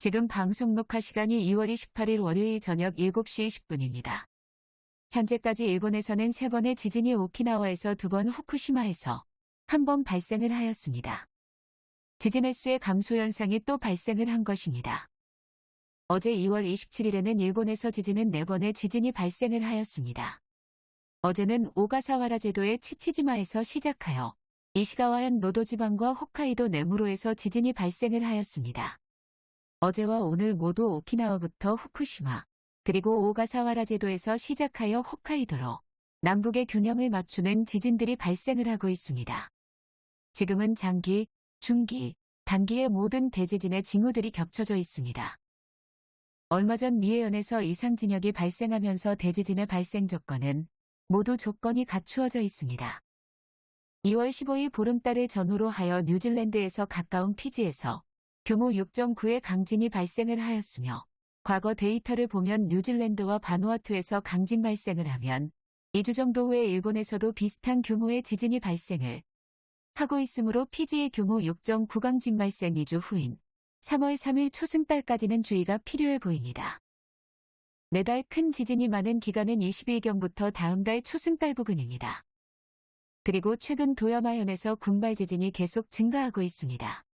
지금 방송 녹화 시간이 2월 28일 월요일 저녁 7시 20분입니다. 현재까지 일본에서는 3번의 지진이 오키나와에서 2번 후쿠시마에서 한 번 발생을 하였습니다. 지진 횟수의 감소 현상이 또 발생을 한 것입니다. 어제 2월 27일에는 일본에서 지진은 4번의 지진이 발생을 하였습니다. 어제는 오가사와라 제도의 치치지마에서 시작하여 이시가와현 노도지방과 홋카이도 네무로에서 지진이 발생을 하였습니다. 어제와 오늘 모두 오키나와부터 후쿠시마, 그리고 오가사와라 제도에서 시작하여 홋카이도로 남북의 균형을 맞추는 지진들이 발생을 하고 있습니다. 지금은 장기, 중기, 단기의 모든 대지진의 징후들이 겹쳐져 있습니다. 얼마 전 미해현에서 이상진역이 발생하면서 대지진의 발생 조건은 모두 조건이 갖추어져 있습니다. 2월 15일 보름달을 전후로 하여 뉴질랜드에서 가까운 피지에서 규모 6.9의 강진이 발생을 하였으며 과거 데이터를 보면 뉴질랜드와 바누아투에서 강진 발생을 하면 2주 정도 후에 일본에서도 비슷한 규모의 지진이 발생을 하고 있으므로 피지의 규모 6.9 강진 발생 2주 후인 3월 3일 초승달까지는 주의가 필요해 보입니다. 매달 큰 지진이 많은 기간은 20일경부터 다음 달 초승달 부근입니다. 그리고 최근 도야마현에서 군발 지진이 계속 증가하고 있습니다.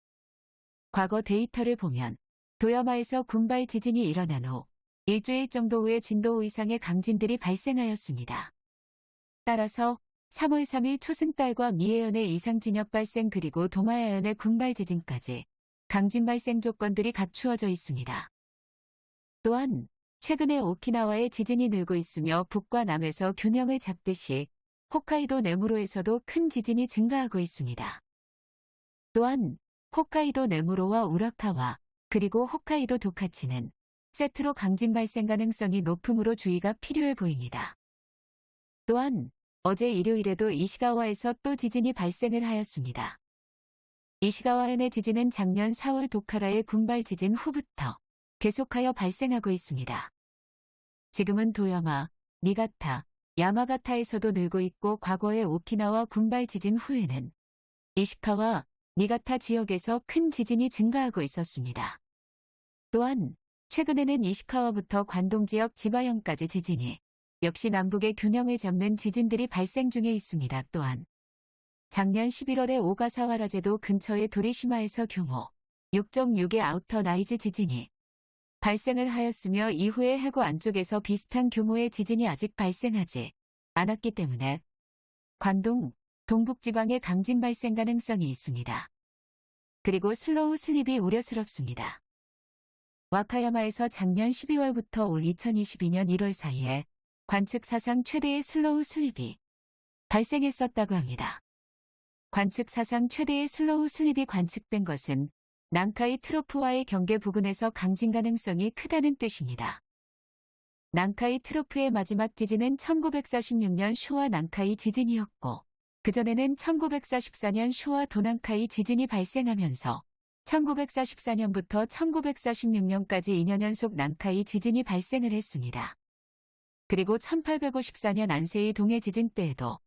과거 데이터를 보면 도야마에서 군발 지진이 일어난 후 일주일 정도 후에 진도 5 이상의 강진들이 발생하였습니다. 따라서 3월 3일 초승달과 미해현의 이상 진역 발생 그리고 도마야현의 군발 지진까지 강진 발생 조건들이 갖추어져 있습니다. 또한 최근에 오키나와의 지진이 늘고 있으며 북과 남에서 균형을 잡듯이 홋카이도 네무로에서도 큰 지진이 증가하고 있습니다. 또한 홋카이도 네무로와 우라카와 그리고 홋카이도 도카치는 세트로 강진 발생 가능성이 높으므로 주의가 필요해 보입니다. 또한 어제 일요일에도 이시가와에서 또 지진이 발생을 하였습니다. 이시가와현의 지진은 작년 4월 도카라의 군발 지진 후부터 계속하여 발생하고 있습니다. 지금은 도야마, 니가타, 야마가타에서도 늘고 있고 과거의 오키나와 군발 지진 후에는 이시카와 니가타 지역에서 큰 지진이 증가하고 있었습니다. 또한 최근에는 이시카와부터 관동 지역 지바현까지 지진이 역시 남북의 균형을 잡는 지진들이 발생 중에 있습니다. 또한 작년 11월에 오가사와라제도 근처의 도리시마에서 규모 6.6의 outer rise 지진이 발생을 하였으며 이후에 해구 안쪽에서 비슷한 규모의 지진이 아직 발생하지 않았기 때문에 관동, 동북지방의 강진 발생 가능성이 있습니다. 그리고 slow slip이 우려스럽습니다. 와카야마에서 작년 12월부터 올 2022년 1월 사이에 관측 사상 최대의 slow slip이 발생했었다고 합니다. 관측 사상 최대의 slow slip이 관측된 것은 난카이 트로프와의 경계 부근에서 강진 가능성이 크다는 뜻입니다. 난카이 트로프의 마지막 지진은 1946년 슈와 난카이 지진이었고 그전에는 1944년 슈와 도난카이 지진이 발생하면서 1944년부터 1946년까지 2년 연속 난카이 지진이 발생을 했습니다. 그리고 1854년 안세이 동해 지진 때에도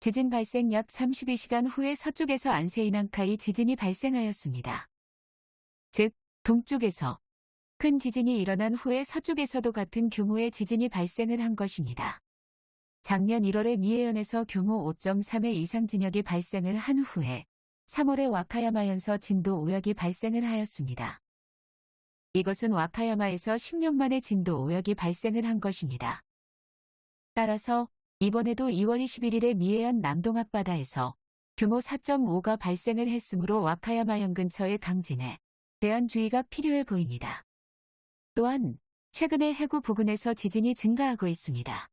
지진 발생 약 32시간 후에 서쪽에서 안세이 난카이 지진이 발생하였습니다. 즉, 동쪽에서 큰 지진이 일어난 후에 서쪽에서도 같은 규모의 지진이 발생을 한 것입니다. 작년 1월에 미해현에서 규모 5.3의 이상 진역이 발생을 한 후에 3월에 와카야마현서 진도 5역이 발생을 하였습니다. 이것은 와카야마에서 10년 만에 진도 5역이 발생을 한 것입니다. 따라서 이번에도 2월 21일에 미해현 남동 앞바다에서 규모 4.5가 발생을 했으므로 와카야마현 근처의 강진에 대한 주의가 필요해 보입니다. 또한 최근에 해구 부근에서 지진이 증가하고 있습니다.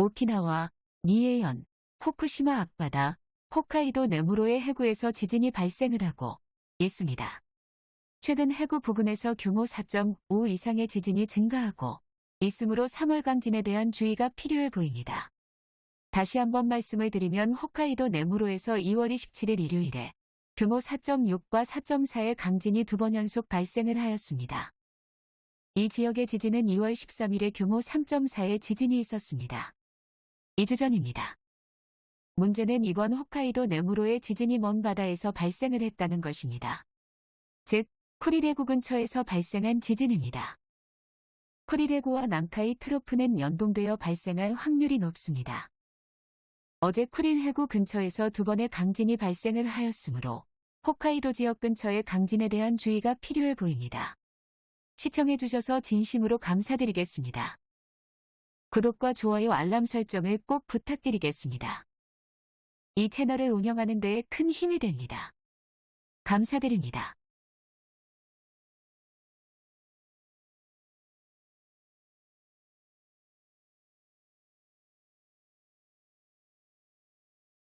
오키나와, 미해현, 후쿠시마 앞바다, 홋카이도 네무로의 해구에서 지진이 발생을 하고 있습니다. 최근 해구 부근에서 규모 4.5 이상의 지진이 증가하고 있으므로 3월 강진에 대한 주의가 필요해 보입니다. 다시 한번 말씀을 드리면 홋카이도 네무로에서 2월 27일 일요일에 규모 4.6과 4.4의 강진이 두 번 연속 발생을 하였습니다. 이 지역의 지진은 2월 13일에 규모 3.4의 지진이 있었습니다. 2주 전입니다. 문제는 이번 홋카이도 네무로의 지진이 먼 바다에서 발생을 했다는 것입니다. 즉, 쿠릴해구 근처에서 발생한 지진입니다. 쿠릴해구와 난카이 트로프는 연동되어 발생할 확률이 높습니다. 어제 쿠릴해구 근처에서 두 번의 강진이 발생을 하였으므로 홋카이도 지역 근처의 강진에 대한 주의가 필요해 보입니다. 시청해주셔서 진심으로 감사드리겠습니다. 구독과 좋아요 알람 설정을 꼭 부탁드리겠습니다. 이 채널을 운영하는 데큰 힘이 됩니다. 감사드립니다.